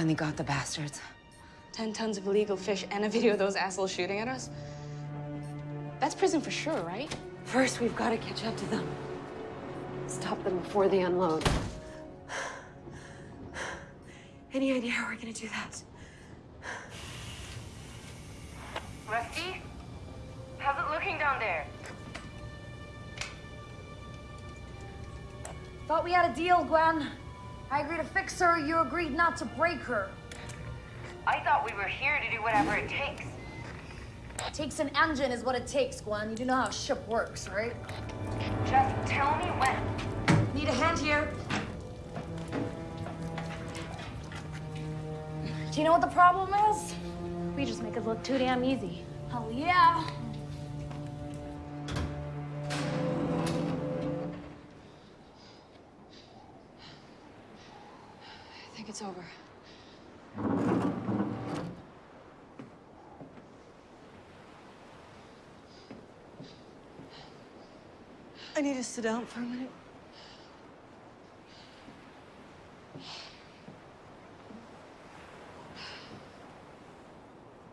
finally got the bastards. Ten tons of illegal fish and a video of those assholes shooting at us? That's prison for sure, right? First, we've got to catch up to them. Stop them before they unload. Any idea how we're gonna do that? Rusty? How's it looking down there? Thought we had a deal, Gwen. I agreed to fix her, you agreed not to break her. I thought we were here to do whatever it takes. It takes an engine is what it takes, Gwen. You do know how a ship works, right? Just tell me when. Need a hand here. Do you know what the problem is? We just make it look too damn easy. Hell yeah. I think it's over. I need to sit down for a minute.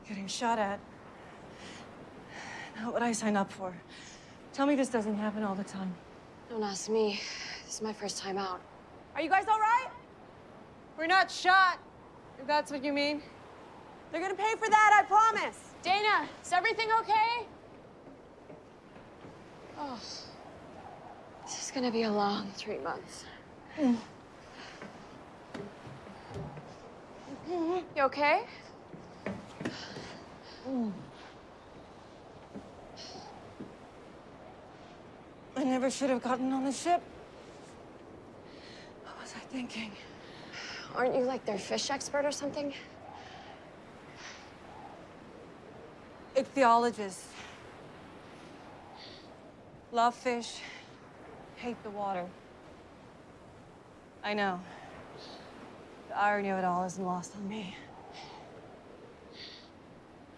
Getting shot at. Not what I signed up for. Tell me this doesn't happen all the time. Don't ask me. This is my first time out. Are you guys all right? We're not shot, if that's what you mean. They're gonna pay for that, I promise. Dana, is everything okay? Oh. This is gonna be a long three months. You okay? I never should have gotten on the ship. What was I thinking? Aren't you like their fish expert or something? Ichthyologist. Love fish, hate the water. I know. The irony of it all isn't lost on me.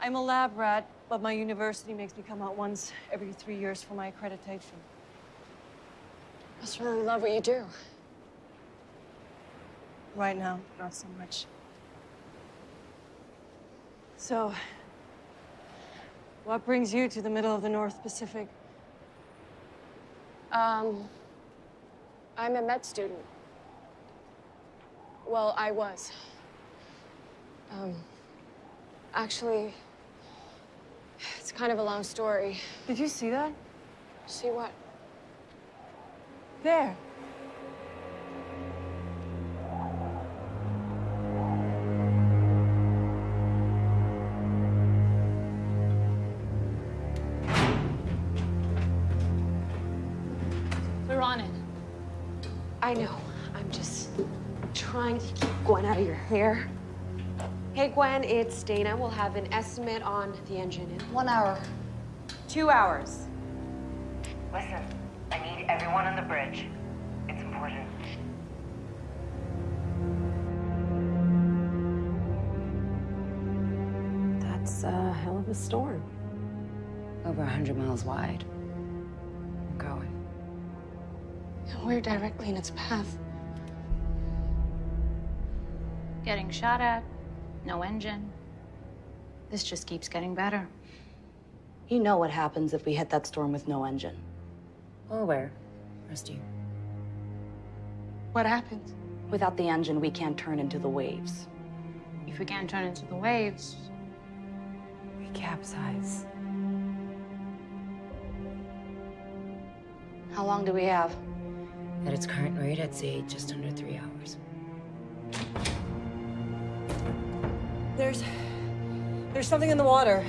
I'm a lab rat, but my university makes me come out once every three years for my accreditation. I Must really love what you do. Right now, not so much. So, what brings you to the middle of the North Pacific? Um, I'm a med student. Well, I was. Um, actually, it's kind of a long story. Did you see that? See what? There. I know. I'm just trying to keep Gwen out of your hair. Hey, Gwen, it's Dana. We'll have an estimate on the engine in One hour. two hours. Listen, I need everyone on the bridge. It's important. That's a hell of a storm. Over a hundred miles wide. And we're directly in its path. Getting shot at, no engine. This just keeps getting better. You know what happens if we hit that storm with no engine. Well aware, Rusty. What happens? Without the engine, we can't turn into the waves. If we can't turn into the waves, We capsize. How long do we have? At its current rate, I'd say just under three hours. There's... There's something in the water.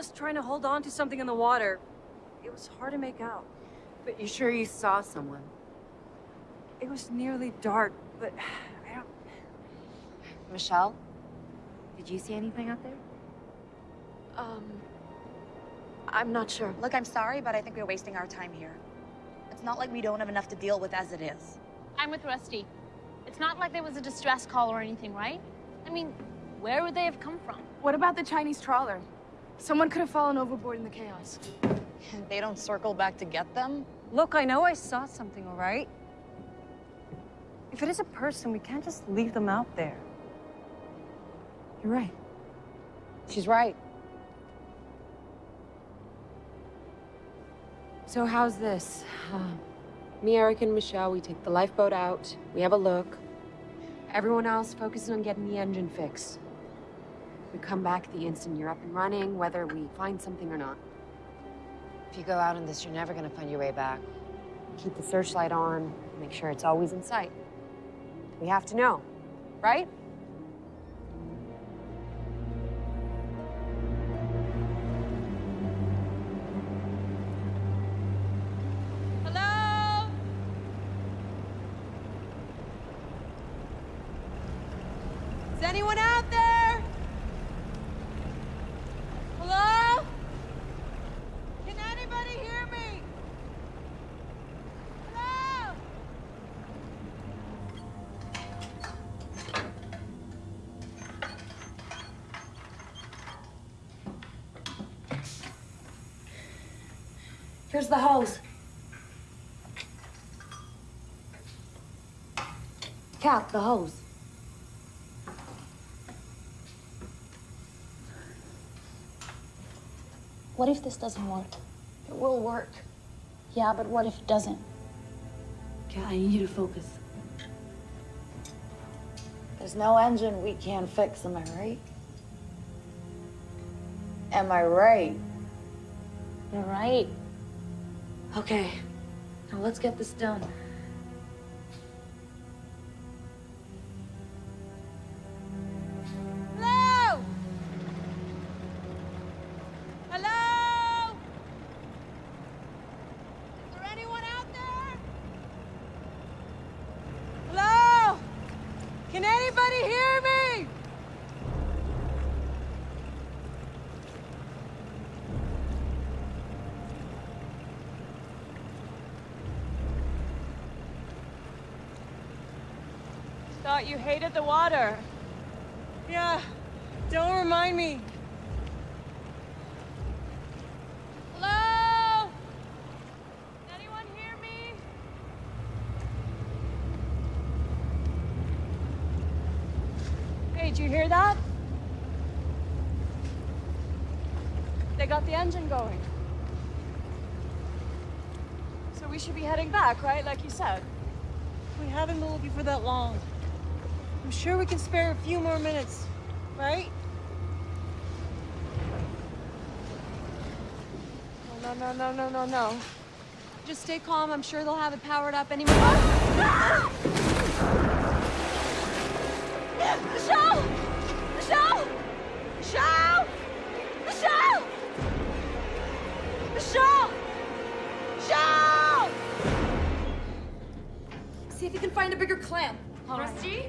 Was trying to hold on to something in the water. It was hard to make out. But you sure you saw someone? It was nearly dark, but I don't... Michelle? Did you see anything out there? Um, I'm not sure. Look, I'm sorry, but I think we're wasting our time here. It's not like we don't have enough to deal with as it is. I'm with Rusty. It's not like there was a distress call or anything, right? I mean, where would they have come from? What about the Chinese trawler? Someone could have fallen overboard in the chaos. They don't circle back to get them? Look, I know I saw something, all right? If it is a person, we can't just leave them out there. You're right. She's right. So how's this? Uh, me, Eric, and Michelle, we take the lifeboat out. We have a look. Everyone else focuses on getting the engine fixed. We come back the instant you're up and running, whether we find something or not. If you go out in this, you're never gonna find your way back. Keep the searchlight on, make sure it's always in sight. We have to know, right? Here's the hose. Cap, the hose. What if this doesn't work? It will work. Yeah, but what if it doesn't? Kat, I need you to focus. There's no engine we can't fix, am I right? Am I right? You're right. Okay, now let's get this done. Yeah, don't remind me. Hello? Anyone hear me? Hey, did you hear that? They got the engine going. So we should be heading back, right? Like you said. We haven't been looking for that long. I'm sure we can spare a few more minutes, right? No, no, no, no, no, no. Just stay calm. I'm sure they'll have it powered up any minute. Ah! Michelle! Michelle! Michelle! Michelle! Michelle! Michelle! See if you can find a bigger clamp. Rusty?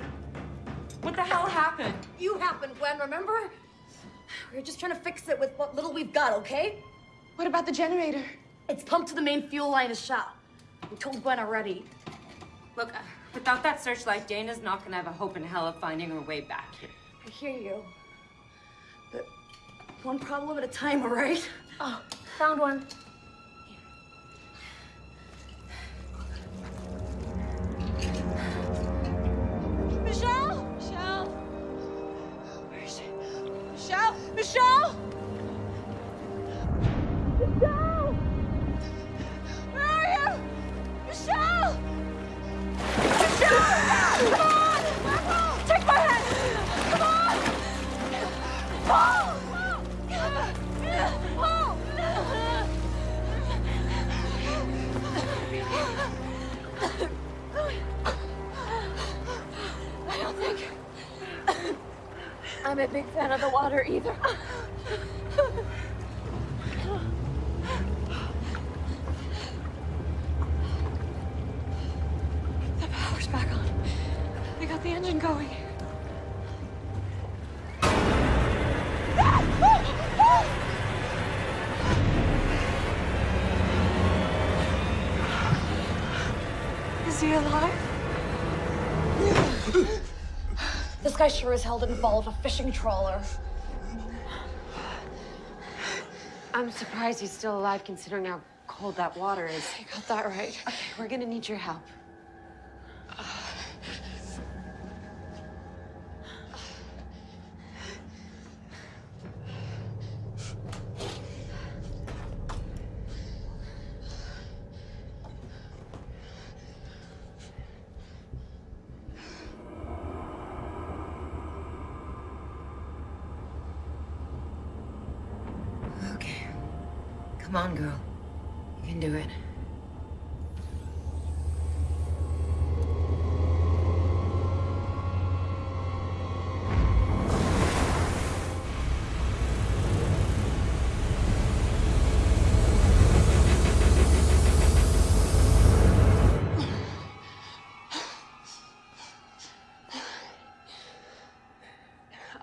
What the hell happened? You happened, Gwen, remember? We were just trying to fix it with what little we've got, okay? What about the generator? It's pumped to the main fuel line of shop. We told Gwen already. Look, uh, without that searchlight, Dana's not gonna have a hope in hell of finding her way back here. I hear you. But one problem at a time, all right? Oh, found one. Michelle? Michelle? 住手 a big fan of the water either. The power's back on. They got the engine going. Guy sure as hell didn't fall off a fishing trawler. I'm surprised he's still alive considering how cold that water is. You got that right. Okay, we're gonna need your help. Come on, girl. You can do it.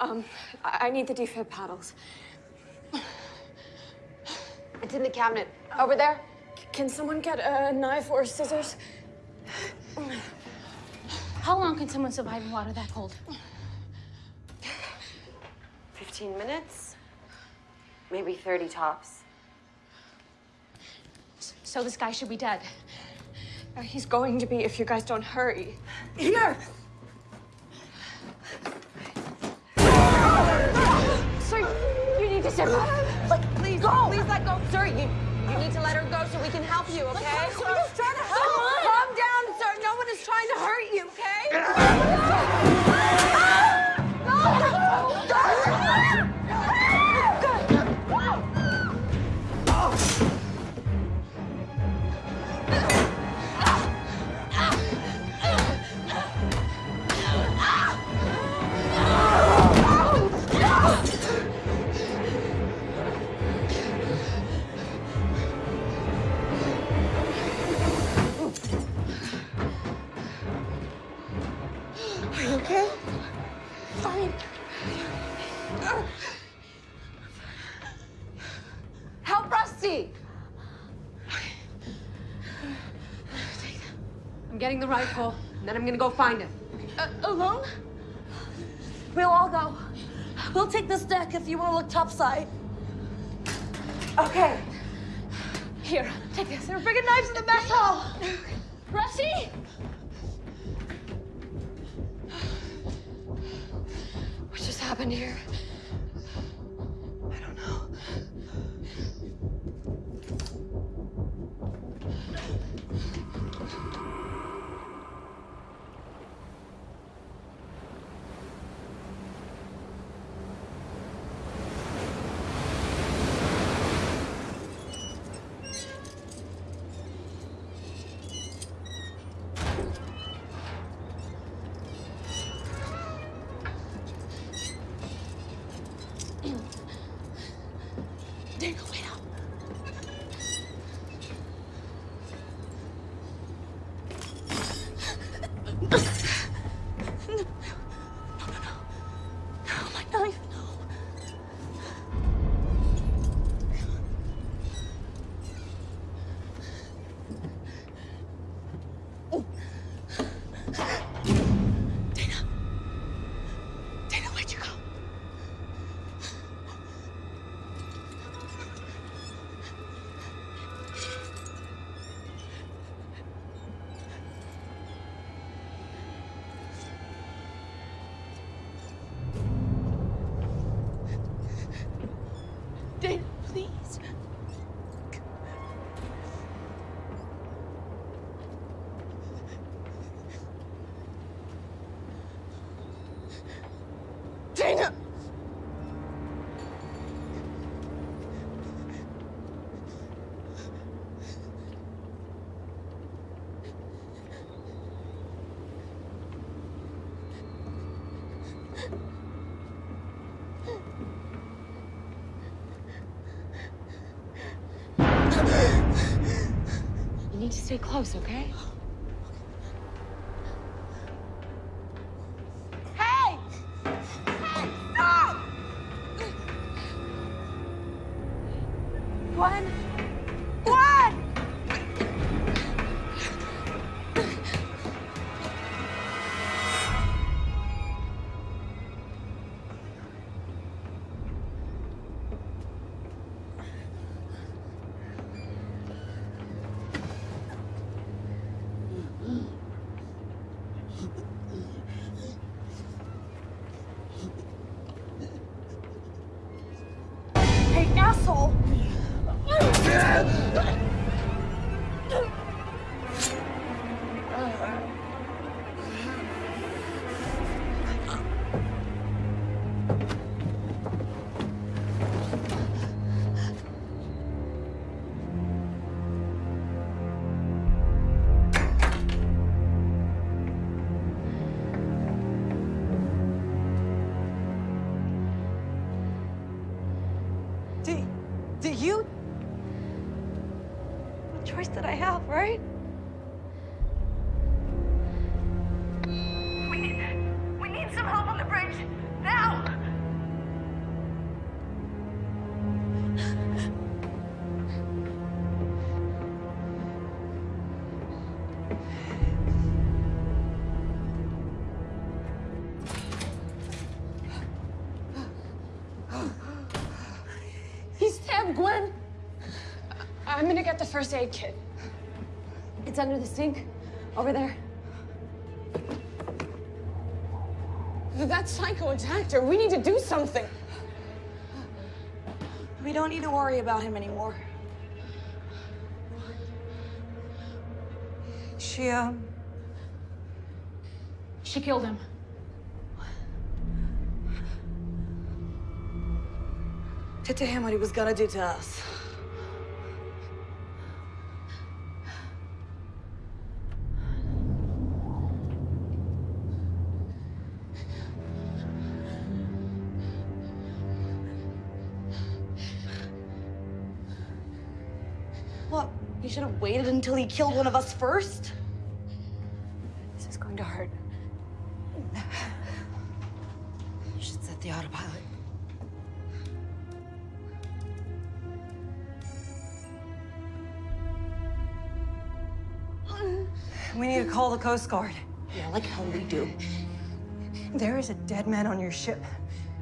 Um, I, need the defib paddles. It's in the cabinet. Over there? Can someone get a knife or scissors? How long can someone survive in water that cold? 15 minutes? Maybe 30 tops. So this guy should be dead. Uh, he's going to be if you guys don't hurry. Here! Sir, you need to step back. Go! Please let go. Sir, you, you need to let her go so we can help you, okay? We're just trying to help! Calm down, sir. No one is trying to hurt you, okay? Rifle, and then I'm gonna go find him. Uh, alone? We'll all go. We'll take this deck if you want to look topside. Okay. Here, take this. There are friggin' knives in the mess hall. Rusty! What just happened here? I don't know. Stay close, okay? Do, do you? What choice did I have, right? First aid kit. It's under the sink, over there. That psycho attacked her. We need to do something. We don't need to worry about him anymore. She, um, She killed him. Did to him what he was gonna do to us. Until he killed one of us first? This is going to hurt. You should set the autopilot. we need to call the Coast Guard. Yeah, like hell we do. There is a dead man on your ship.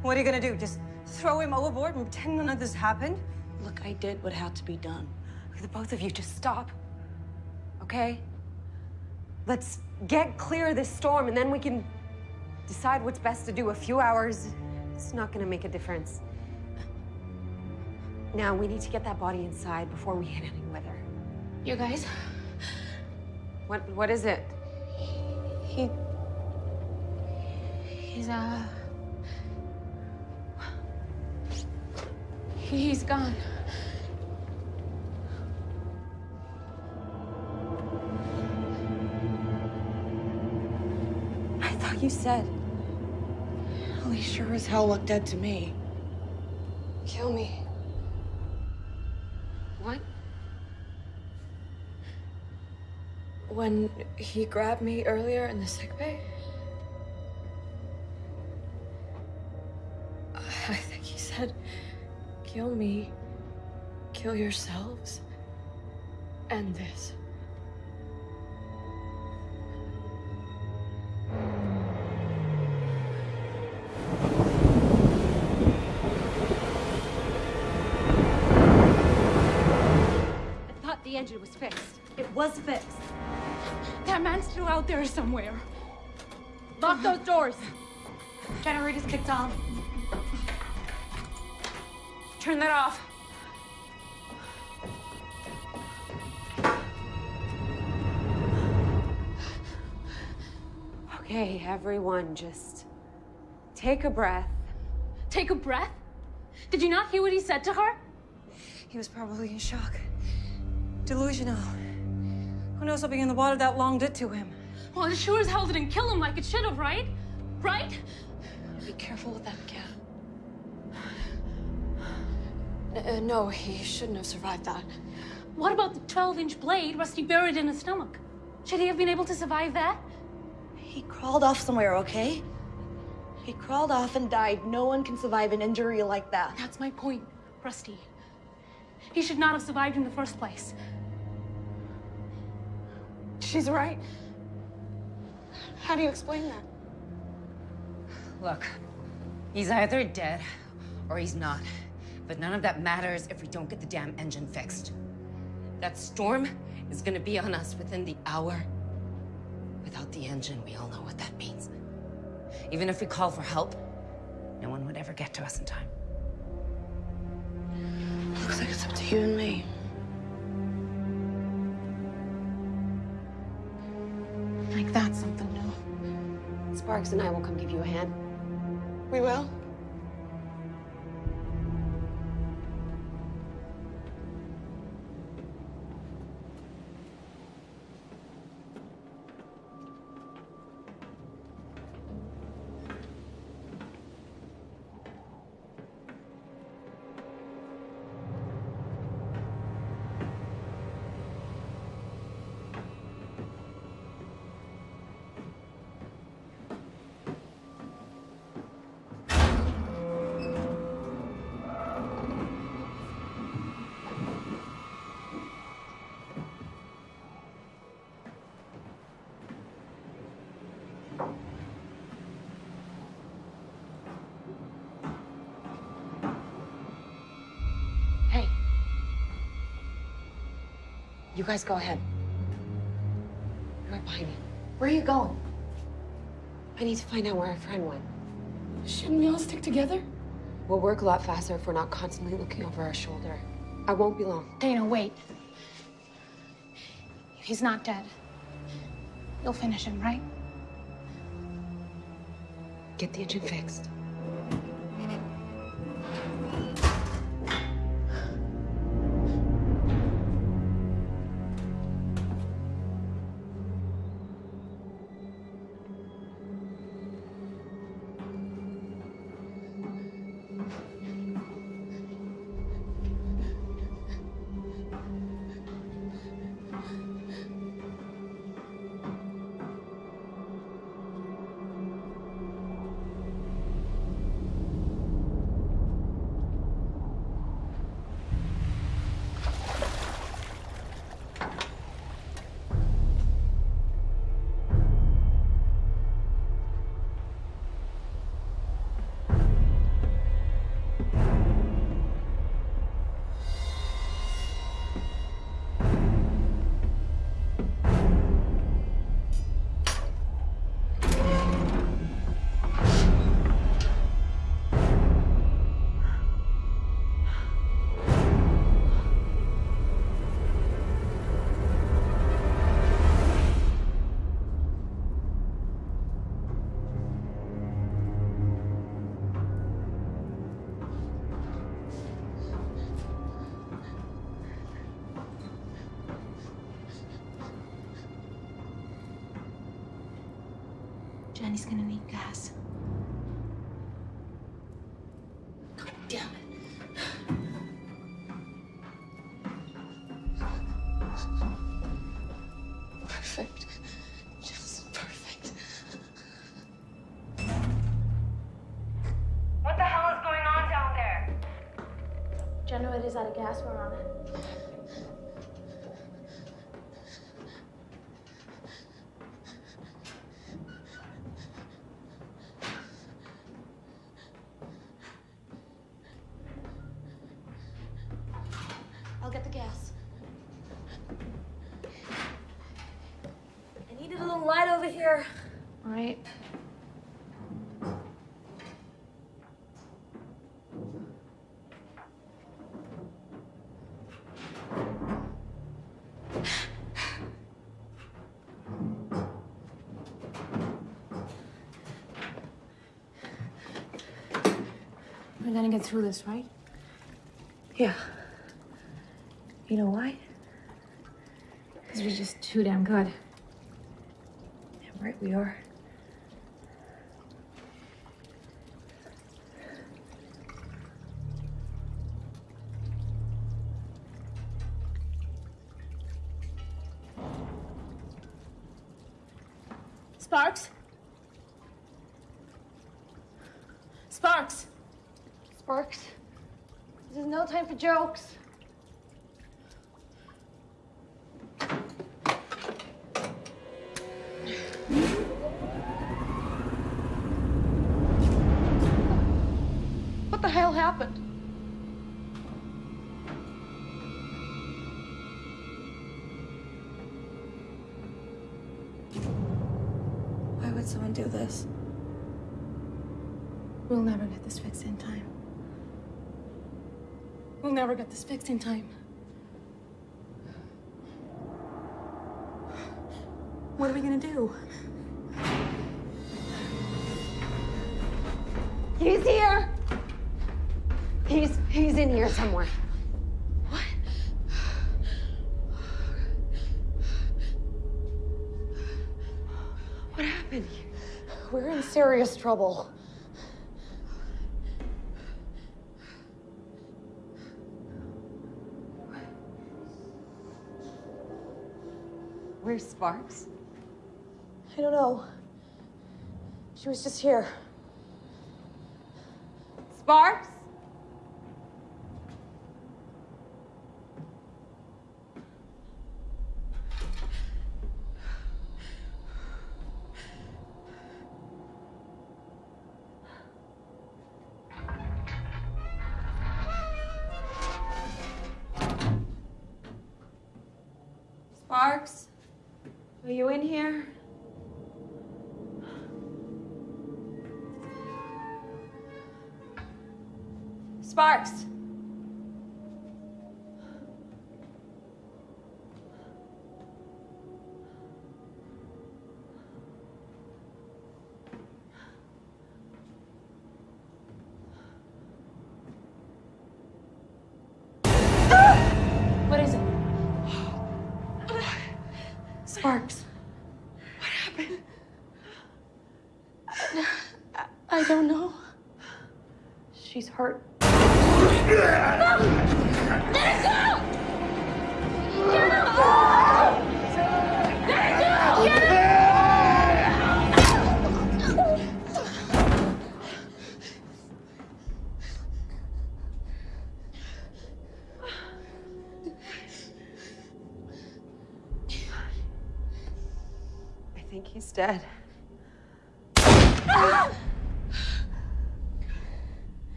What are you gonna do? Just throw him overboard and pretend none of this happened? Look, I did what had to be done. The both of you just stop. Okay? Let's get clear of this storm and then we can decide what's best to do. A few hours, it's not gonna make a difference. Now we need to get that body inside before we hit any weather. You guys, What what is it? he. He's, uh. He's gone. Thought you said Well, he sure as hell looked dead to me. kill me. What? When he grabbed me earlier in the sick bay? I think he said, kill me, kill yourselves, end this. Out there somewhere. Lock those doors. Generator's kicked on. Turn that off. Okay, everyone, just take a breath. Take a breath. Did you not hear what he said to her? He was probably in shock. Delusional. Who knows what being in the water that long did to him? Well, it sure as hell didn't kill him like it should have, right? Right? Be careful with that cat. Uh, no, he shouldn't have survived that. What about the 12-inch blade Rusty buried in his stomach? Should he have been able to survive that? He crawled off somewhere, okay? He crawled off and died. No one can survive an injury like that. That's my point, Rusty. He should not have survived in the first place. She's right. How do you explain that? Look, he's either dead or he's not. But none of that matters if we don't get the damn engine fixed. That storm is gonna be on us within the hour. Without the engine, we all know what that means. Even if we call for help, no one would ever get to us in time. Looks like it's up to you and me. Like that's something new. Sparks and I will come give you a hand. We will? You guys go ahead. I'm right behind you. Where are you going? I need to find out where our friend went. Shouldn't we all stick together? We'll work a lot faster if we're not constantly looking over our shoulder. I won't be long. Dana, wait. If he's not dead, you'll finish him, right? Get the engine fixed. Over here. All right. We're gonna get through this, right? Yeah. You know why? Because we're just too damn good. Yeah, right, we are. Sparks? Sparks! Sparks, this is no time for jokes. Never get this fixed in time. What are we gonna do? He's here! He's he's in here somewhere. What? What happened? We're in serious trouble. Where's Sparks? I don't know. She was just here. Sparks? Sparks? Hurt.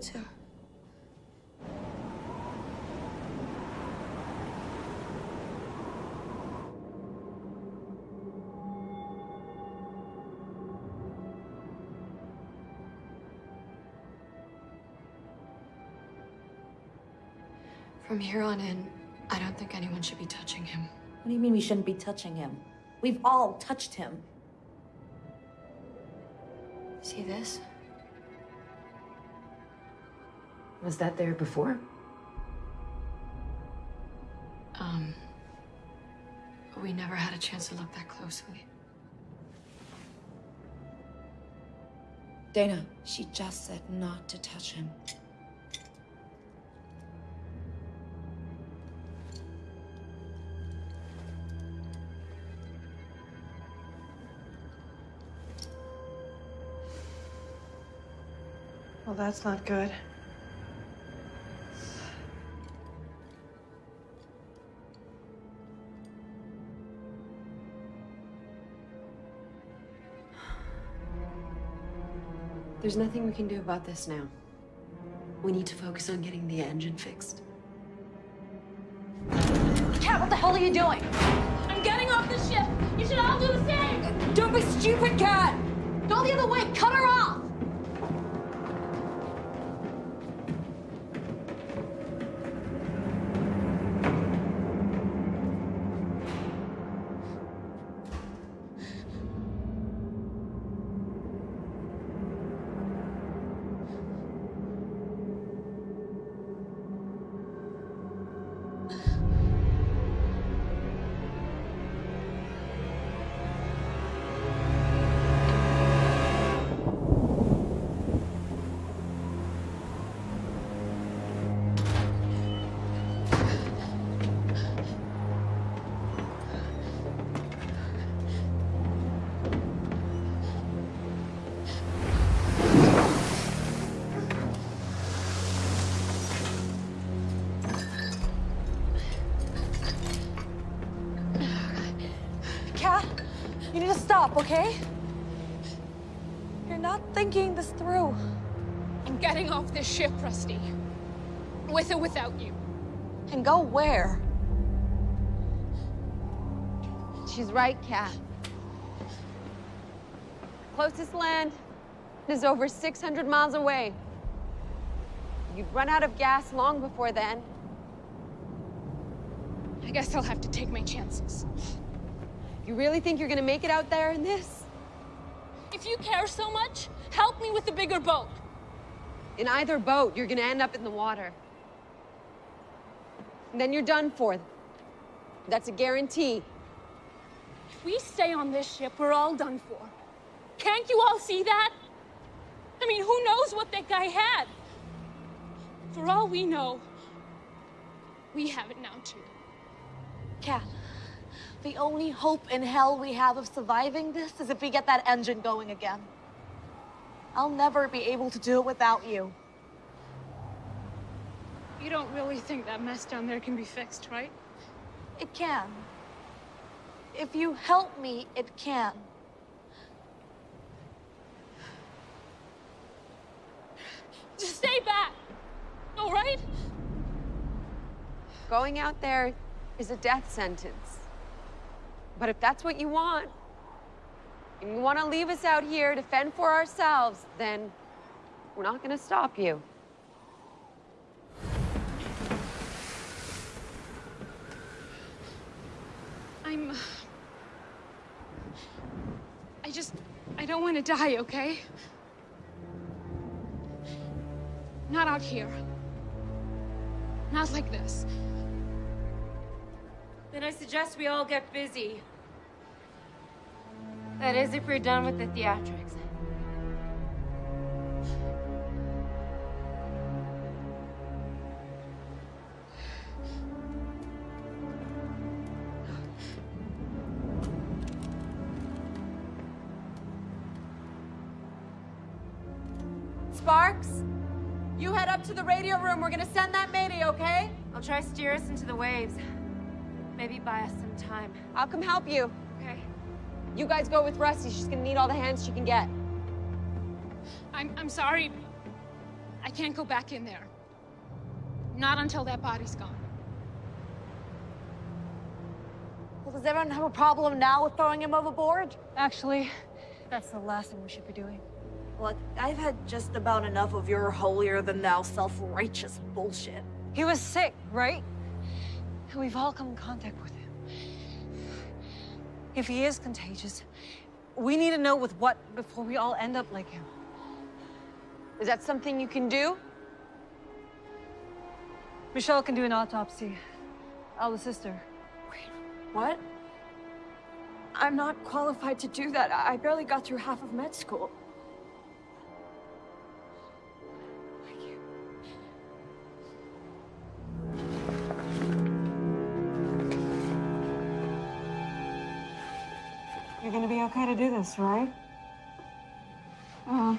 From here on in, I don't think anyone should be touching him. What do you mean we shouldn't be touching him? We've all touched him. See this? Was that there before? Um, we never had a chance to look that closely. Dana, she just said not to touch him. Well, that's not good. There's nothing we can do about this now. We need to focus on getting the engine fixed. Cat, what the hell are you doing? I'm getting off the ship. You should all do the same. Don't be stupid, Cat! Go the other way! Cut her off! You need to stop, okay? You're not thinking this through. I'm getting off this ship, Rusty. With or without you. And go where? She's right, Kat. Closest land is over 600 miles away. You'd run out of gas long before then. I guess I'll have to take my chances. You really think you're gonna make it out there in this? If you care so much, help me with the bigger boat. In either boat, you're gonna end up in the water. And then you're done for. That's a guarantee. If we stay on this ship, we're all done for. Can't you all see that? I mean, who knows what that guy had? For all we know, we have it now too. Cat, the only hope in hell we have of surviving this is if we get that engine going again. I'll never be able to do it without you. You don't really think that mess down there can be fixed, right? It can. If you help me, it can. Just stay back, all right? Going out there is a death sentence. But if that's what you want, and you want to leave us out here to fend for ourselves, then we're not going to stop you. I'm. Uh, I just. I don't want to die, okay? Not out here. Not like this. Then I suggest we all get busy. That is, if we're done with the theatrics. Sparks, you head up to the radio room. We're gonna send that mayday, okay? I'll try steer us into the waves. Maybe buy us some time. I'll come help you. You guys go with Rusty. She's gonna need all the hands she can get. I'm, I'm sorry. I can't go back in there. Not until that body's gone. Well, does everyone have a problem now with throwing him overboard? Actually, that's the last thing we should be doing. Look, I've had just about enough of your holier-than-thou self-righteous bullshit. He was sick, right? And we've all come in contact with him. If he is contagious, we need to know with what before we all end up like him. Is that something you can do? Michelle can do an autopsy. I'll assist her. Wait, what? I'm not qualified to do that. I barely got through half of med school. You're gonna be okay to do this, right? Uh,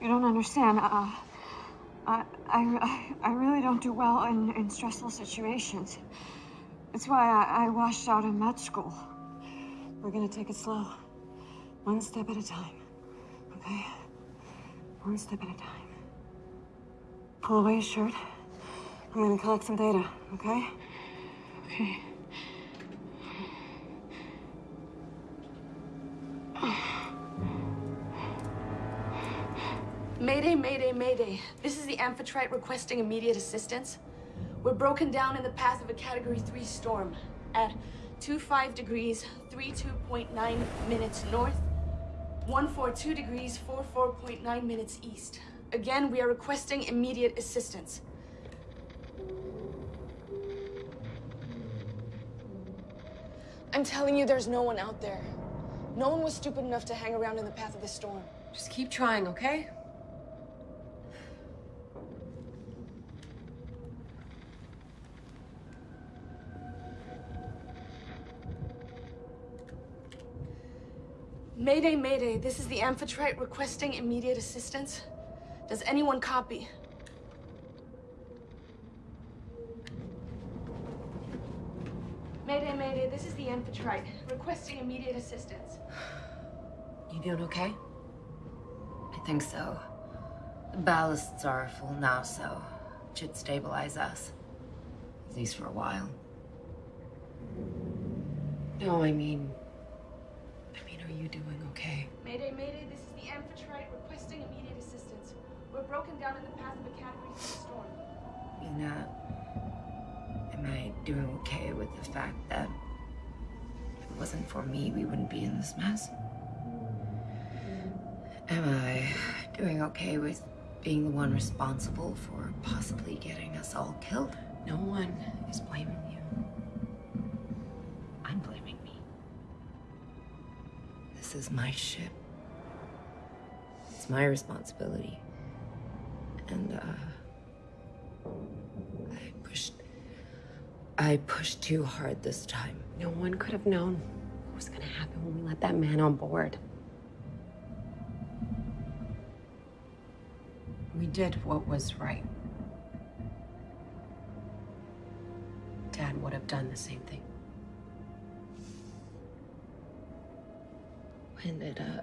you don't understand. Uh, I, I, I really don't do well in, in stressful situations. That's why I, I washed out in med school. We're gonna take it slow. One step at a time, okay? One step at a time. Pull away your shirt. I'm gonna collect some data, okay? Okay. Mayday, mayday, mayday. This is the Amphitrite requesting immediate assistance. We're broken down in the path of a Category 3 storm at 25 degrees, 32.9 minutes north, 142 degrees, 44.9 minutes east. Again, we are requesting immediate assistance. I'm telling you, there's no one out there. No one was stupid enough to hang around in the path of this storm. Just keep trying, okay? Mayday, mayday. This is the Amphitrite requesting immediate assistance. Does anyone copy? Mayday, mayday. This is the Amphitrite requesting immediate assistance. You doing okay? I think so. The ballasts are full now, so it should stabilize us. At least for a while. No, I mean... I mean, are you doing okay? Mayday, mayday. This is the Amphitrite requesting immediate assistance. We're broken down in the path of a Category 3 storm. Lena, am I doing okay with the fact that if it wasn't for me, we wouldn't be in this mess. Am I doing okay with being the one responsible for possibly getting us all killed? No one is blaming you. This is my ship. It's my responsibility. And, uh. I pushed. I pushed too hard this time. No one could have known what was gonna happen when we let that man on board. We did what was right. Dad would have done the same thing. When did, uh.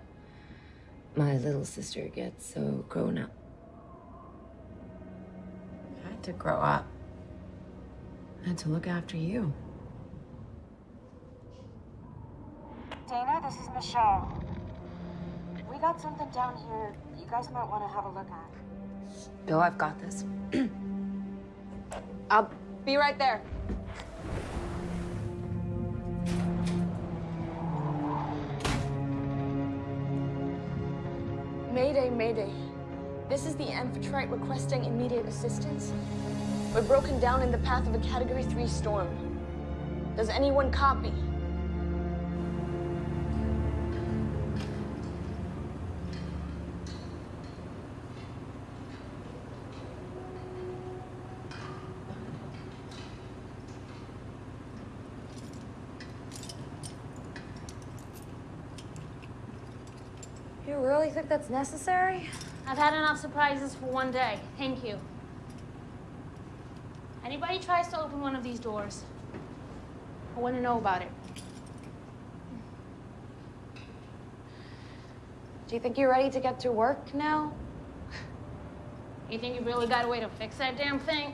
My little sister get so grown up? I had to grow up. I had to look after you. Dana, this is Michelle. We got something down here you guys might want to have a look at. Bill, I've got this. I'll be right there. Mayday, mayday. This is the Amphitrite requesting immediate assistance. We're broken down in the path of a Category 3 storm. Does anyone copy? Think that's necessary? I've had enough surprises for one day. Thank you. Anybody tries to open one of these doors, I want to know about it. Do you think you're ready to get to work now? You think you really got a way to fix that damn thing?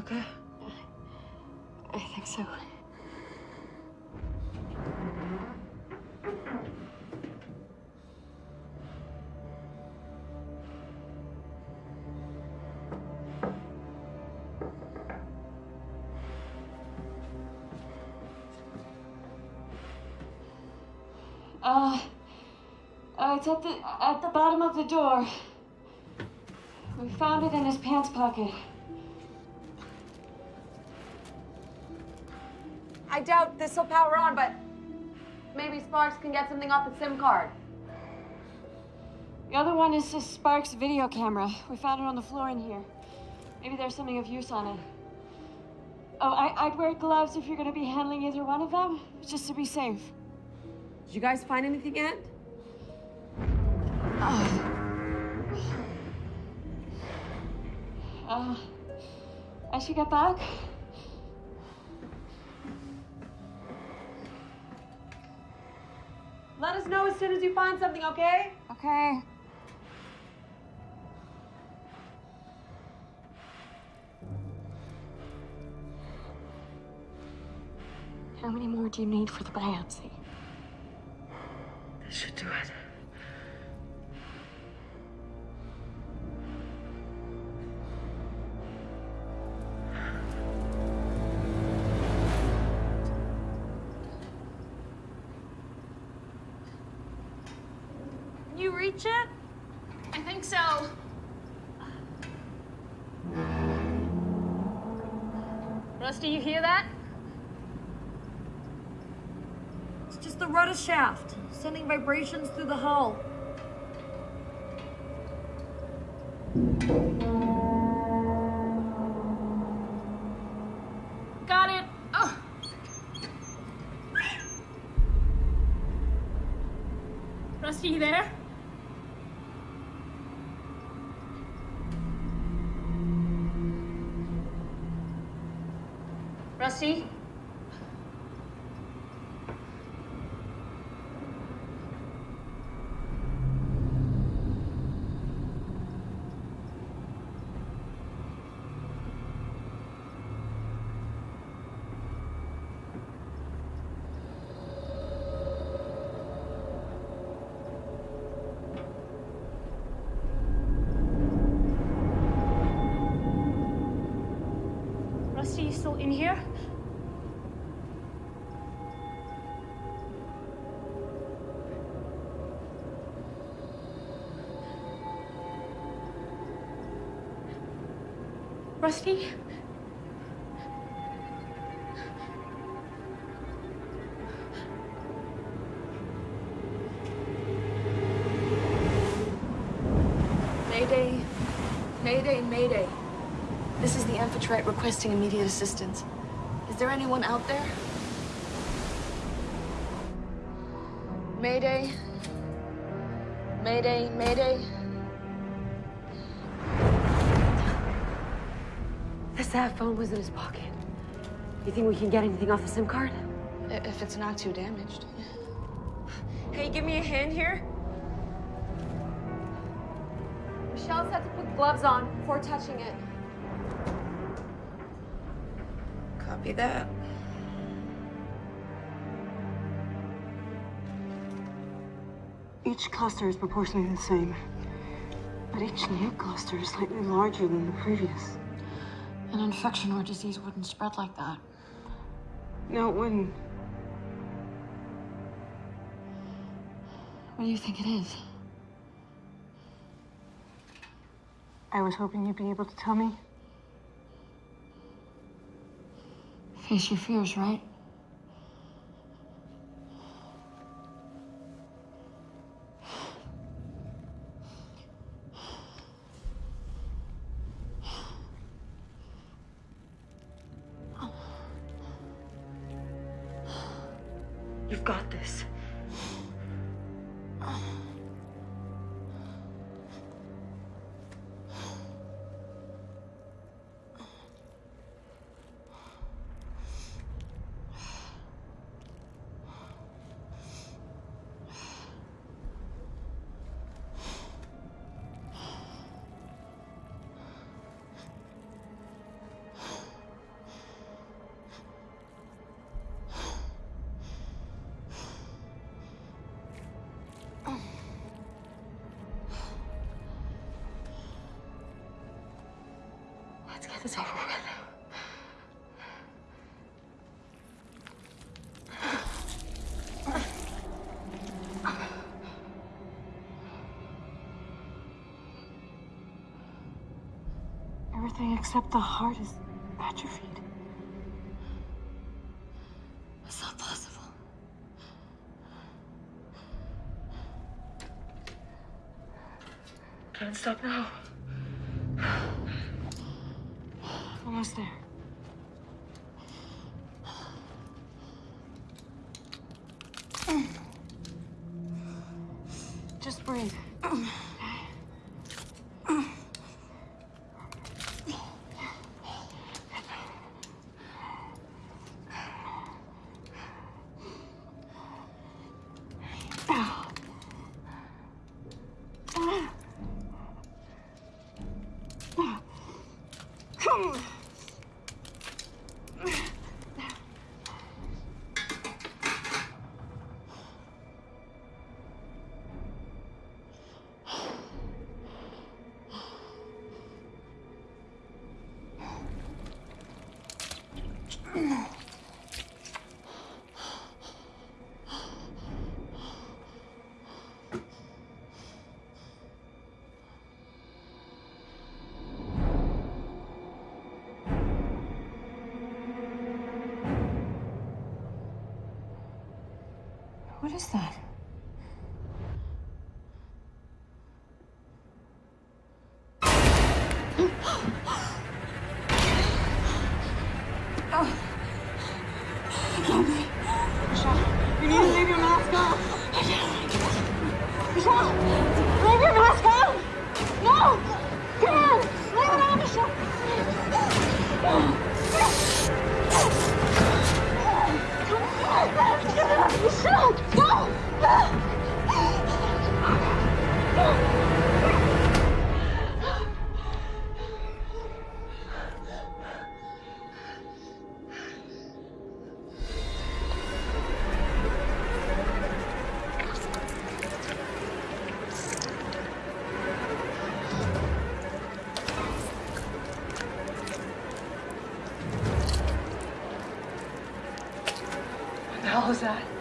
Okay? I think so. Uh, uh, it's at the at the bottom of the door. We found it in his pants pocket. This will power on, but maybe Sparks can get something off the SIM card. The other one is a Sparks video camera. We found it on the floor in here. Maybe there's something of use on it. Oh, I, I'd wear gloves if you're gonna be handling either one of them, just to be safe. Did you guys find anything yet? Oh. Uh, I should get back. Let us know as soon as you find something, okay? Okay. How many more do you need for the biopsy? This should do it. Vibrations through the hull. Still in here? Rusty? Mayday. Mayday, Mayday. This is the Amphitrite requesting immediate assistance. Is there anyone out there? Mayday. Mayday, Mayday. The sat phone was in his pocket. You think we can get anything off the SIM card? If it's not too damaged. Hey, give me a hand here. Michelle said to put gloves on before touching it. Copy that. Each cluster is proportionally the same, but each new cluster is slightly larger than the previous. An infection or disease wouldn't spread like that. No, it wouldn't. What do you think it is? I was hoping you'd be able to tell me. Face your fears, right? Get this over with. Everything except the heart is hell was that?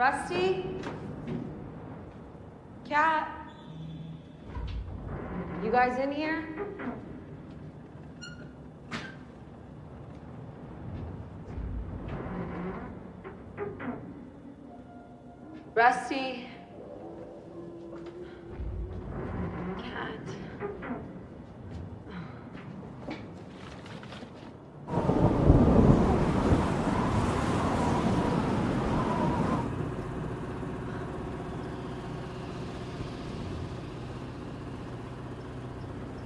Rusty? Cat? You guys in here? Rusty? Cat?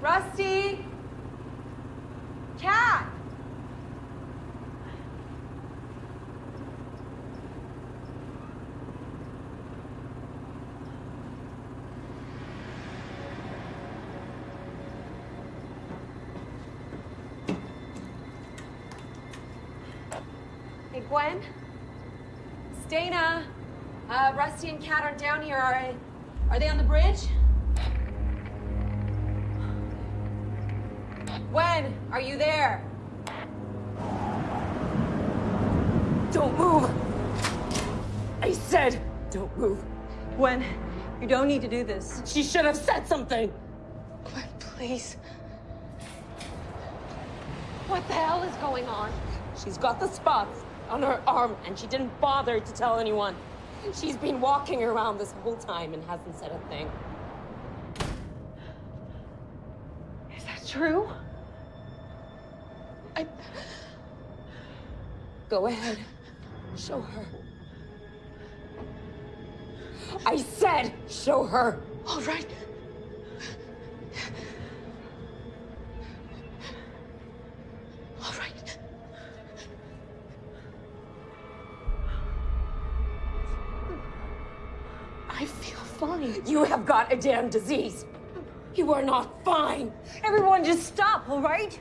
Rusty? Cat? Hey, Gwen? It's Dana. Uh, Rusty and Cat aren't down here, are, are they on the bridge? When are you there? Don't move! I said, don't move. Gwen, you don't need to do this. She should have said something. Gwen, please. What the hell is going on? She's got the spots on her arm, and she didn't bother to tell anyone. She's been walking around this whole time and hasn't said a thing. Is that true? I... Go ahead. Show her. I said, show her. All right. You have got a damn disease. You are not fine. Everyone, just stop, all right?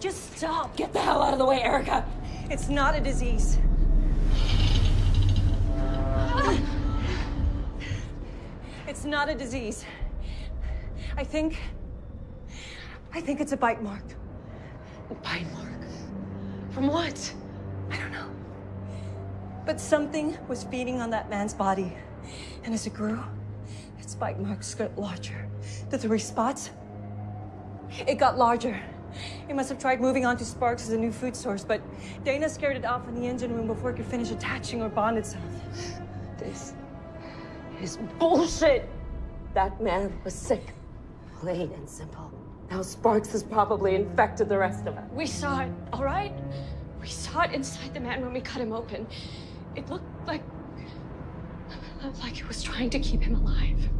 Just stop. Get the hell out of the way, Erica. It's not a disease. It's not a disease. I think. I think it's a bite mark. A bite mark? From what? I don't know. But something was feeding on that man's body. And as it grew, bite marks got larger. The three spots, it got larger. It must have tried moving on to Sparks as a new food source, but Dana scared it off in the engine room before it could finish attaching or bond itself. This is bullshit. That man was sick. Plain and simple. Now Sparks has probably infected the rest of us. We saw it, all right? We saw it inside the man when we cut him open. It looked like. like it was trying to keep him alive.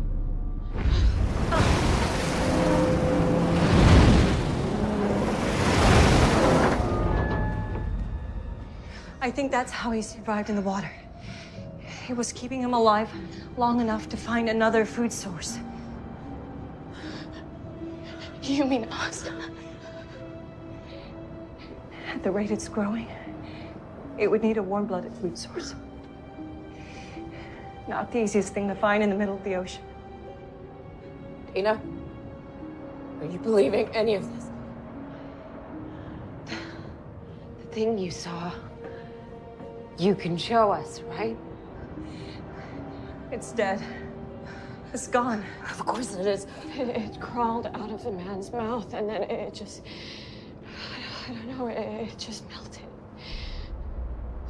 I think that's how he survived in the water. It was keeping him alive long enough to find another food source. You mean us? At the rate it's growing, it would need a warm-blooded food source. Not the easiest thing to find in the middle of the ocean. Dana, are you believing any of this? The thing you saw, you can show us, right? It's dead. It's gone. Of course it is. It, it crawled out of the man's mouth and then it just. I don't know, it, it just melted.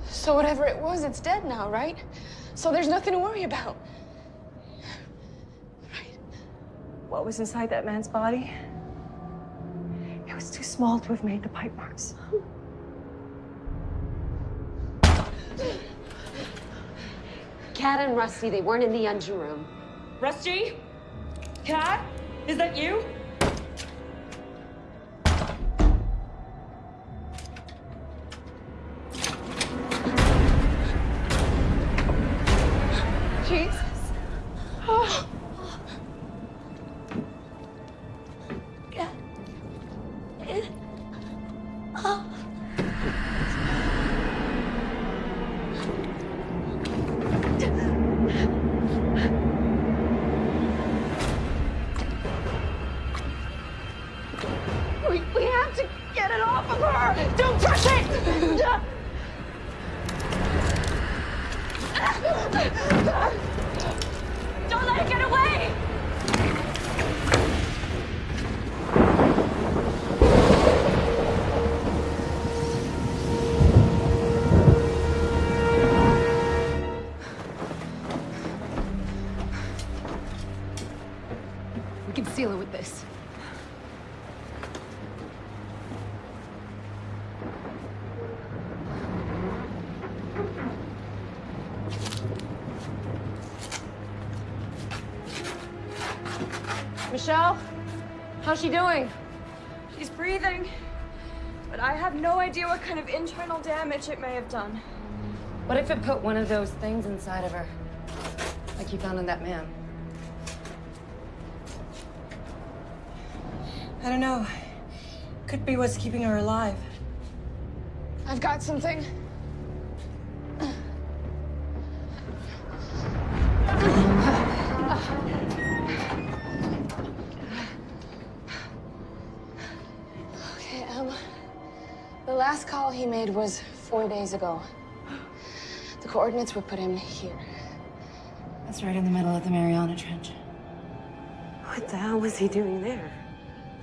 So whatever it was, it's dead now, right? So there's nothing to worry about. What was inside that man's body, it was too small to have made the pipe marks. Cat and Rusty, they weren't in the engine room. Rusty? Cat? Is that you? She doing? She's breathing. But I have no idea what kind of internal damage it may have done. What if it put one of those things inside of her? Like you found in that man? I don't know. Could be what's keeping her alive. I've got something. He made was four days ago. The coordinates were put in here. That's right in the middle of the Mariana Trench. What the hell was he doing there?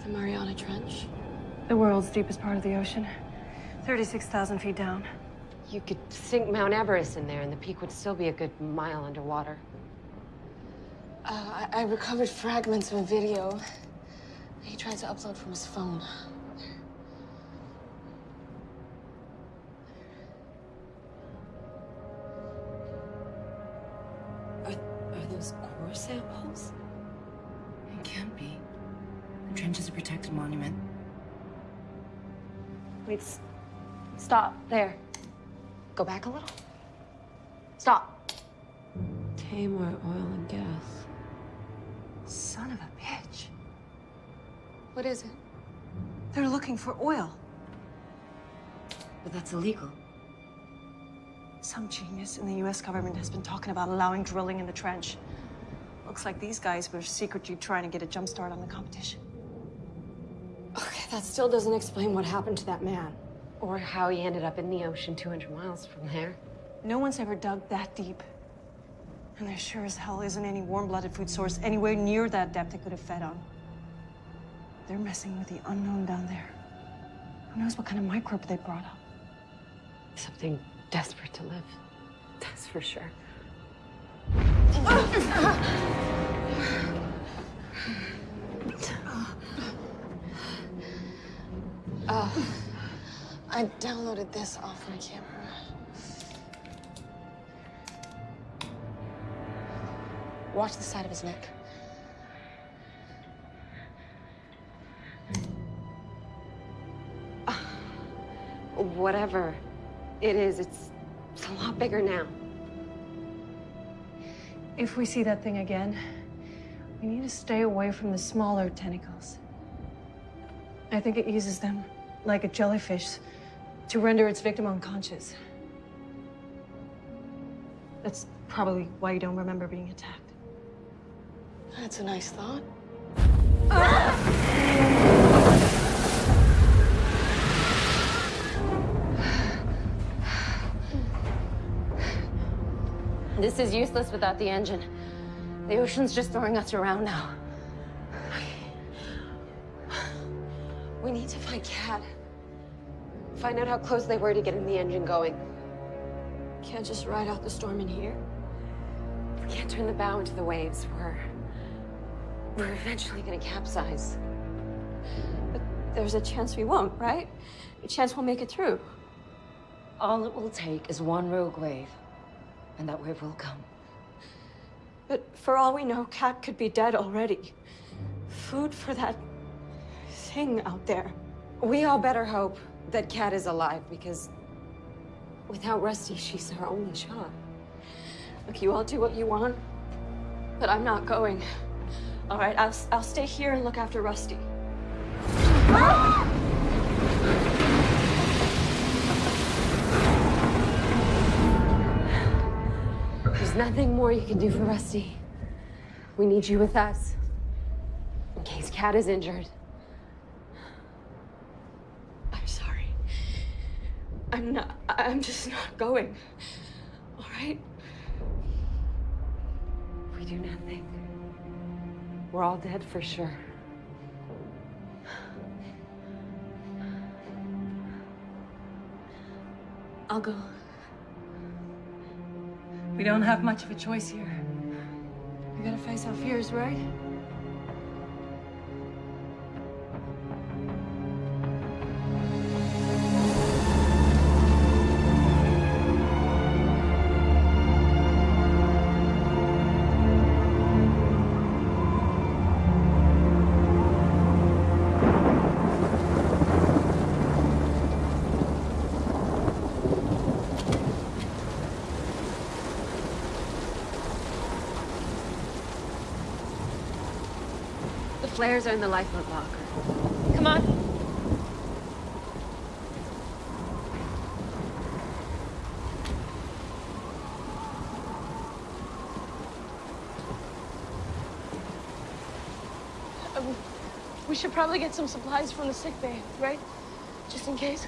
The Mariana Trench. The world's deepest part of the ocean. 36,000 feet down. You could sink Mount Everest in there and the peak would still be a good mile underwater. Uh, I, I recovered fragments of a video he tried to upload from his phone. Those core samples? It can't be. The trench is a protected monument. Wait, stop. There. Go back a little. Stop. Tamar Oil and Gas. Son of a bitch. What is it? They're looking for oil. But that's illegal. Some genius in the US government has been talking about allowing drilling in the trench. Looks like these guys were secretly trying to get a jump start on the competition. Okay, that still doesn't explain what happened to that man. Or how he ended up in the ocean 200 miles from there. No one's ever dug that deep. And there sure as hell isn't any warm-blooded food source anywhere near that depth they could have fed on. They're messing with the unknown down there. Who knows what kind of microbe they brought up? Something desperate to live. That's for sure. Uh, I downloaded this off my camera. Watch the side of his neck. Whatever it is, it's, it's a lot bigger now. If we see that thing again, we need to stay away from the smaller tentacles. I think it uses them, like a jellyfish, to render its victim unconscious. That's probably why you don't remember being attacked. That's a nice thought. Ah! This is useless without the engine. The ocean's just throwing us around now. We need to find Cat. Find out how close they were to getting the engine going. Can't just ride out the storm in here. We can't turn the bow into the waves. We're we're eventually gonna capsize. But there's a chance we won't, right? A chance we'll make it through. All it will take is one rogue wave, and that wave will come. But for all we know, Kat could be dead already. Food for that thing out there. We all better hope that Kat is alive, because without Rusty, she's our only shot. Look, you all do what you want, but I'm not going. All right, I'll, I'll stay here and look after Rusty. There's nothing more you can do for Rusty. We need you with us. In case Kat is injured. I'm sorry. I'm not, I'm just not going. All right? We do nothing. We're all dead for sure. I'll go. We don't have much of a choice here. We gotta face our fears, right? Flares are in the lifeboat locker. Come on. Um, we should probably get some supplies from the sick bay, right? Just in case.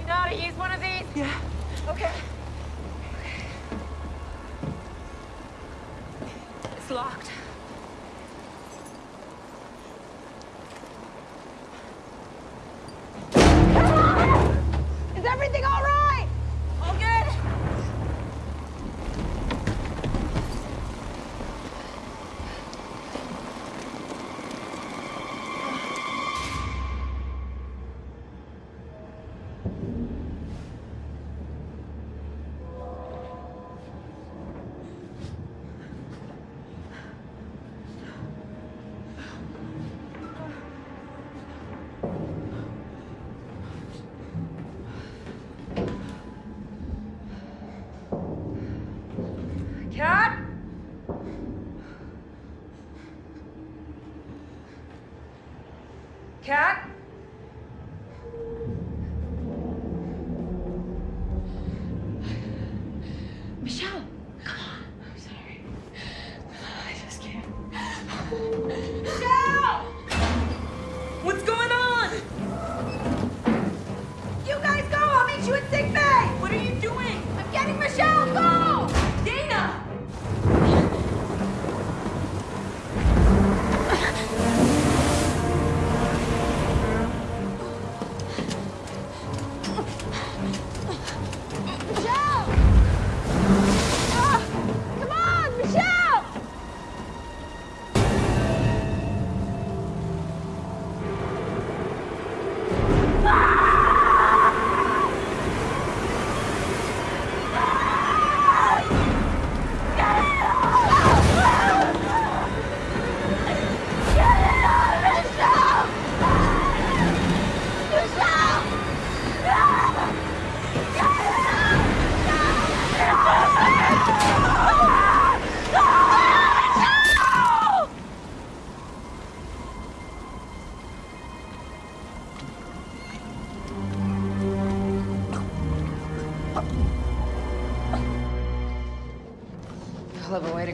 You know how to use one of these? Yeah. Okay. It's locked. Is everything all right? All good? Kat? Kat? Michelle! Come on. I'm sorry. I just can't. Michelle! What's going on? You guys go! I'll meet you sick bay! What are you doing? I'm getting Michelle! Go!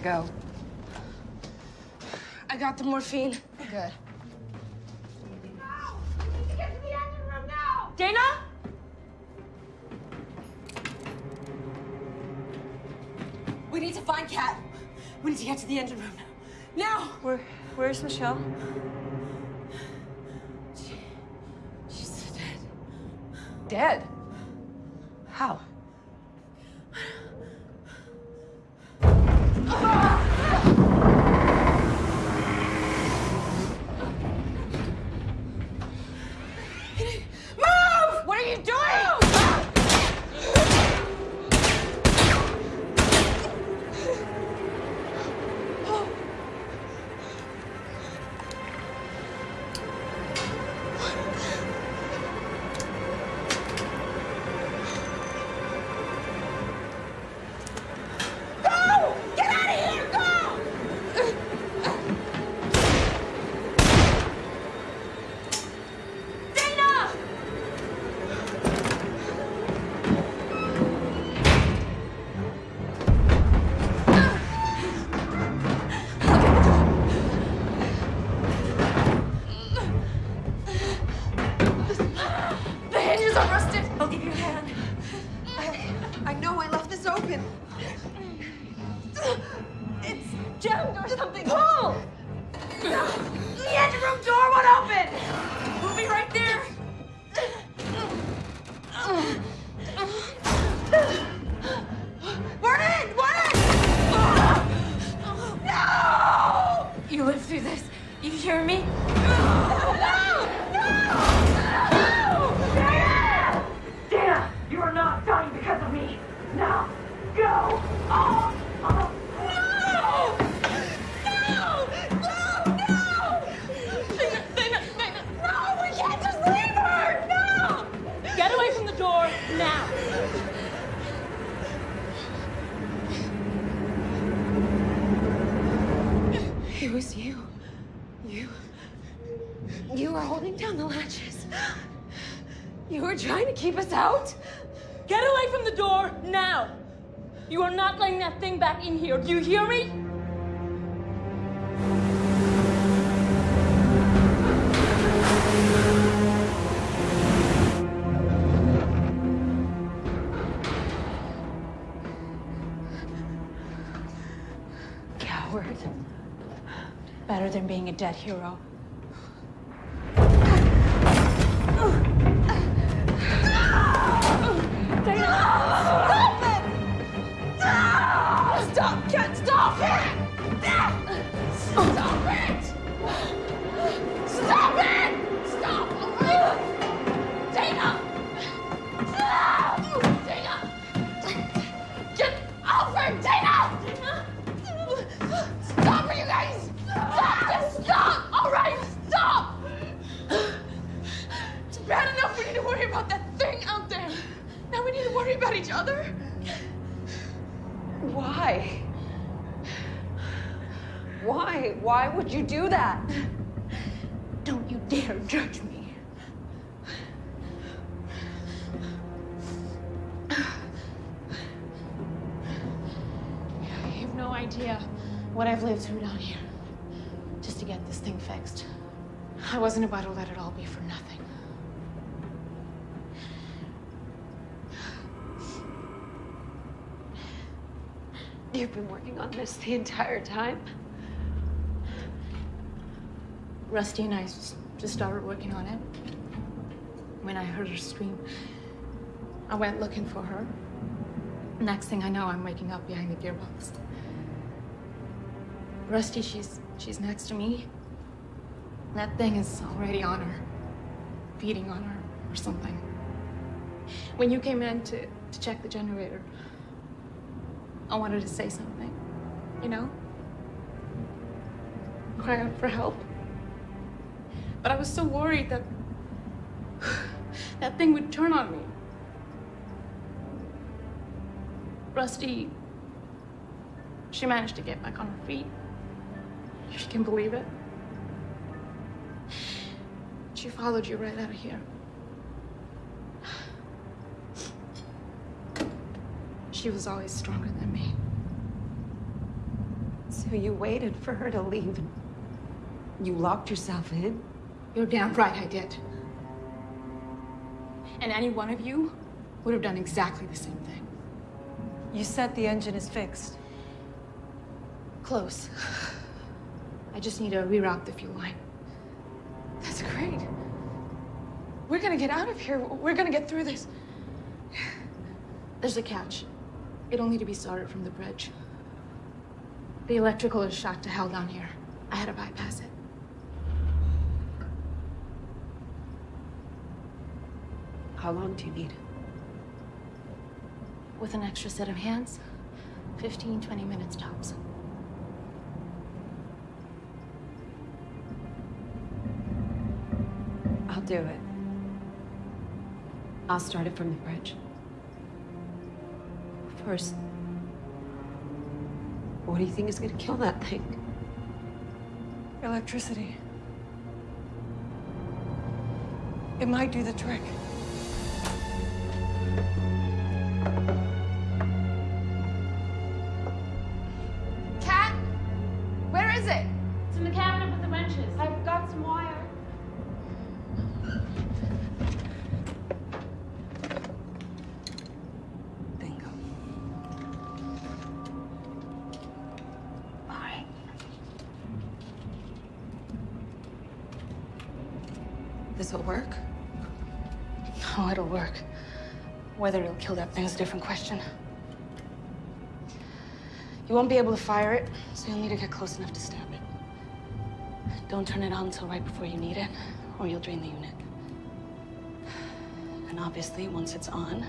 To go. I got the morphine. Good. Dana? We need to find Kat. We need to get to the engine room. Now! Now! Where, where's Michelle? She, She's dead. Dead? How? Move! Jammed or something. Pull! The engine room door won't open. We'll be right there. We're in! We're in! No! You live through this. You hear me? Keep us out. Get away from the door now. You are not letting that thing back in here. Do you hear me? Coward. Better than being a dead hero. Wasn't about to let it all be for nothing. You've been working on this the entire time? Rusty and I just started working on it. When I heard her scream, I went looking for her. Next thing I know, I'm waking up behind the gearbox. Rusty, she's she's next to me. That thing is already on her, feeding on her or something. When you came in to, to check the generator, I wanted to say something, you know? Cry out for help. But I was so worried that that thing would turn on me. Rusty, she managed to get back on her feet. If you can believe it. She followed you right out of here. She was always stronger than me. So you waited for her to leave and you locked yourself in? You're damn right I did. And any one of you would have done exactly the same thing. You said the engine is fixed. Close. I just need to reroute the fuel line. That's great. We're gonna get out of here. We're gonna get through this. There's a catch. It'll need to be started from the bridge. The electrical is shot to hell down here. I had to bypass it. How long do you need? With an extra set of hands, 15, 20 minutes tops. I'll do it. I'll start it from the bridge. First, what do you think is gonna kill that thing? Electricity. It might do the trick. That thing is a different question. You won't be able to fire it, so you'll need to get close enough to stab it. Don't turn it on until right before you need it, or you'll drain the unit. And obviously, once it's on,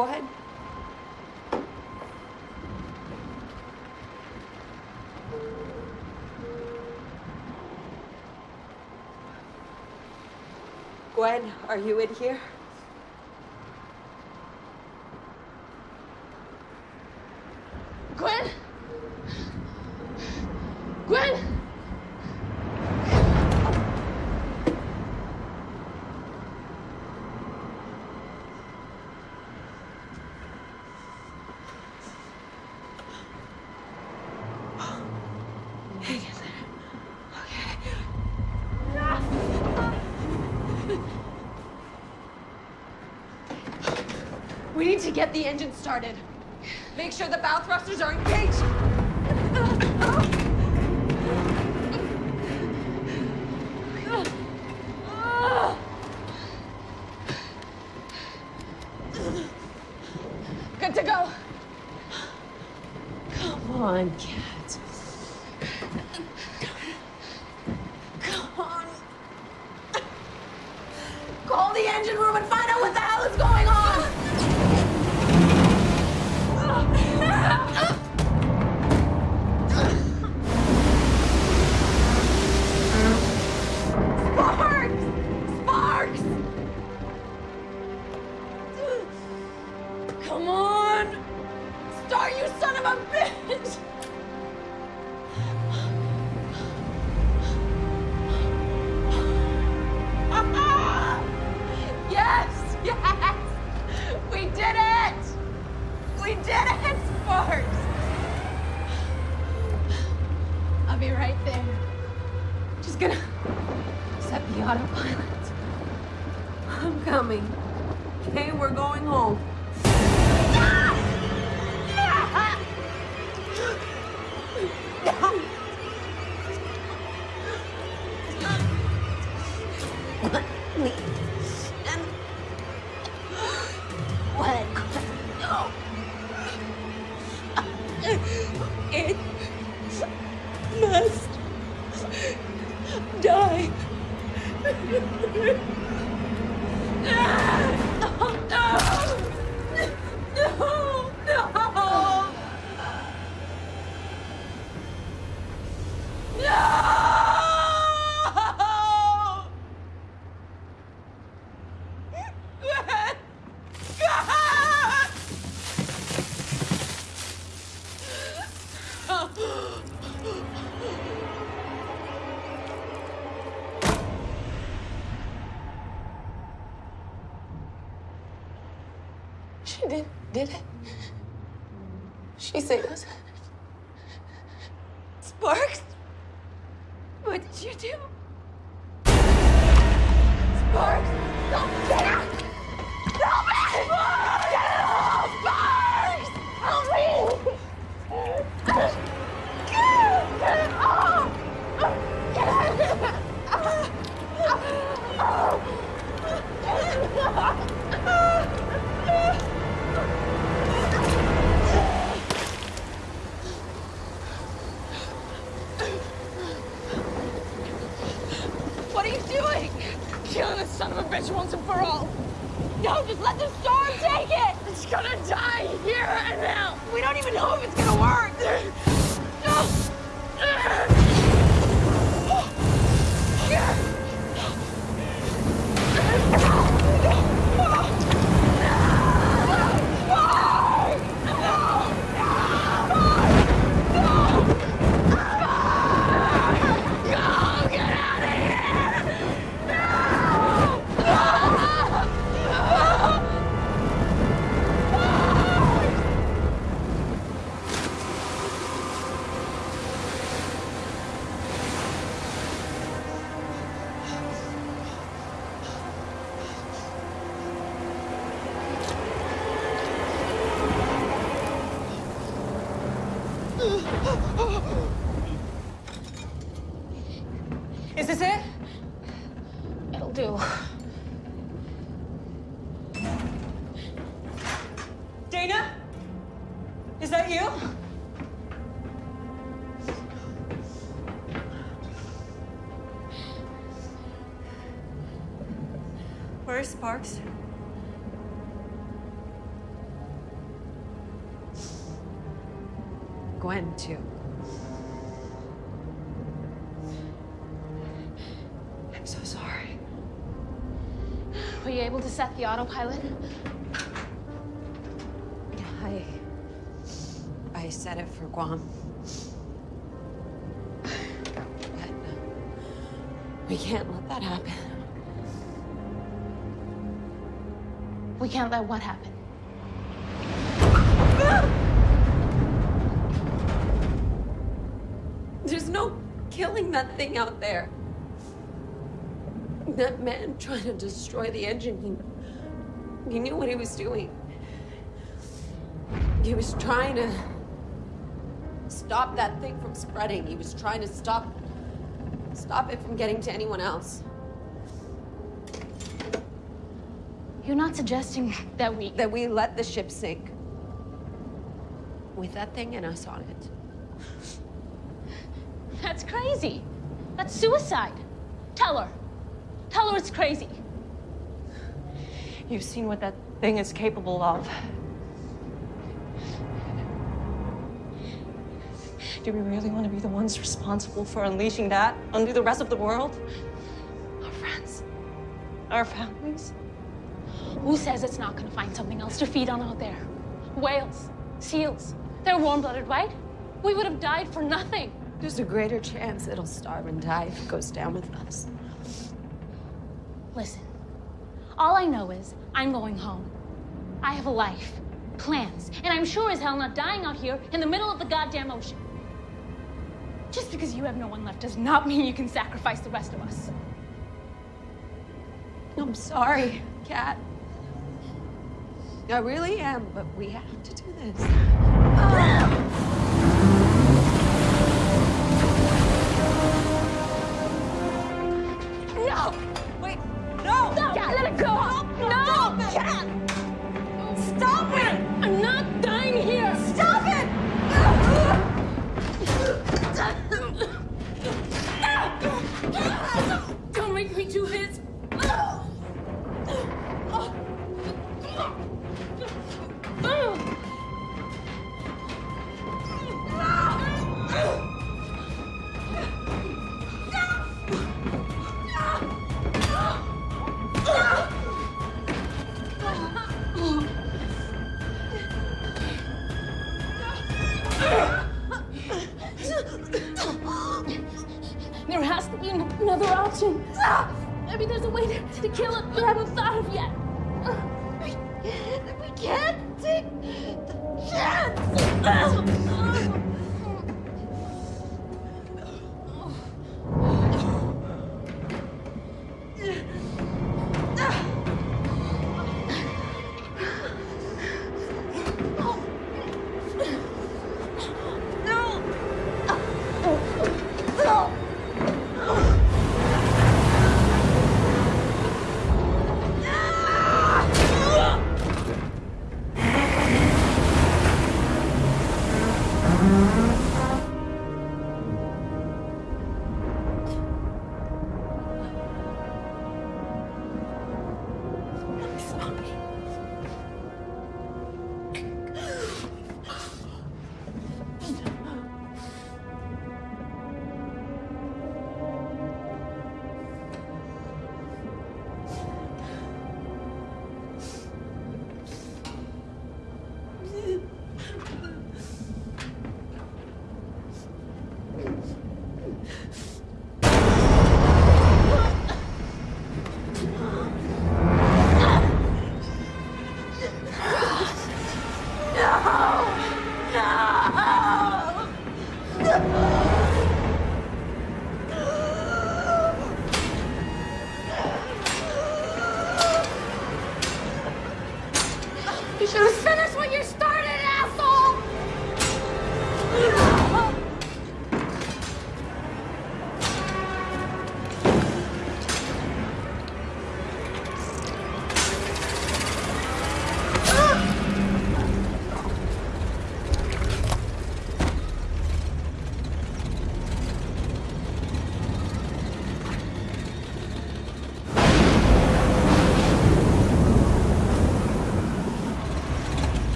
Go ahead. Gwen, are you in here? Gwen? Gwen? to get the engine started. Make sure the bow thrusters are engaged. Sparks? Gwen, too. I'm so sorry. Were you able to set the autopilot? I. I set it for Guam. But. uh, We can't let that happen. We can't let what happen? There's no killing that thing out there. That man trying to destroy the engine, he, he knew what he was doing. He was trying to stop that thing from spreading. He was trying to stop stop it from getting to anyone else. You're not suggesting that we... That we let the ship sink. With that thing and us on it. That's crazy. That's suicide. Tell her. Tell her it's crazy. You've seen what that thing is capable of. Do we really want to be the ones responsible for unleashing that onto the rest of the world? Our friends? Our families? Who says it's not gonna find something else to feed on out there? Whales, seals. They're warm-blooded, right? We would have died for nothing. There's a greater chance it'll starve and die if it goes down with us. Listen, all I know is I'm going home. I have a life, plans, and I'm sure as hell not dying out here in the middle of the goddamn ocean. Just because you have no one left does not mean you can sacrifice the rest of us. I'm sorry, Kat. I really am, but we have to do this. No! Ah! Take the chance!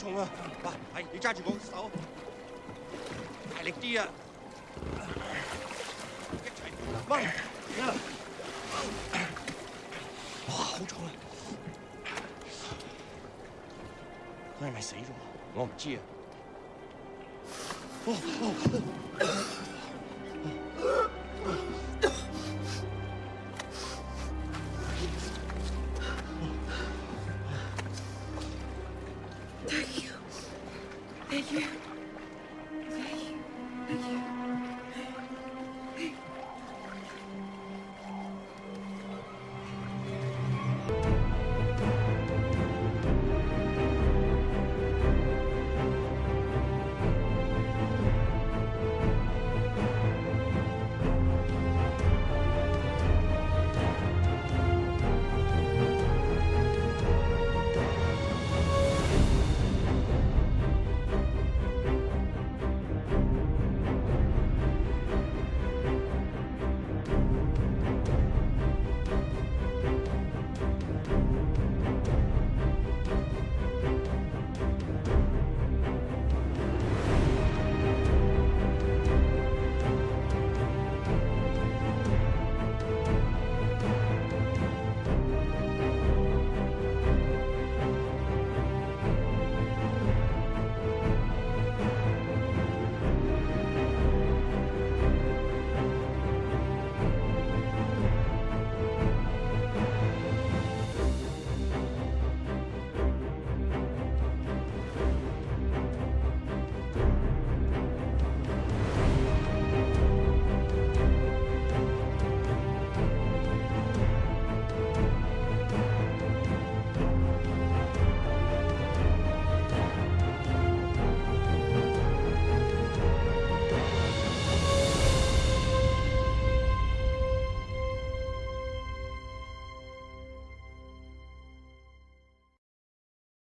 重啊！哇，係你揸住我手，大力啲啊！一齊掹啊！哇，好重啊！佢係咪死咗？我唔知啊。哦哦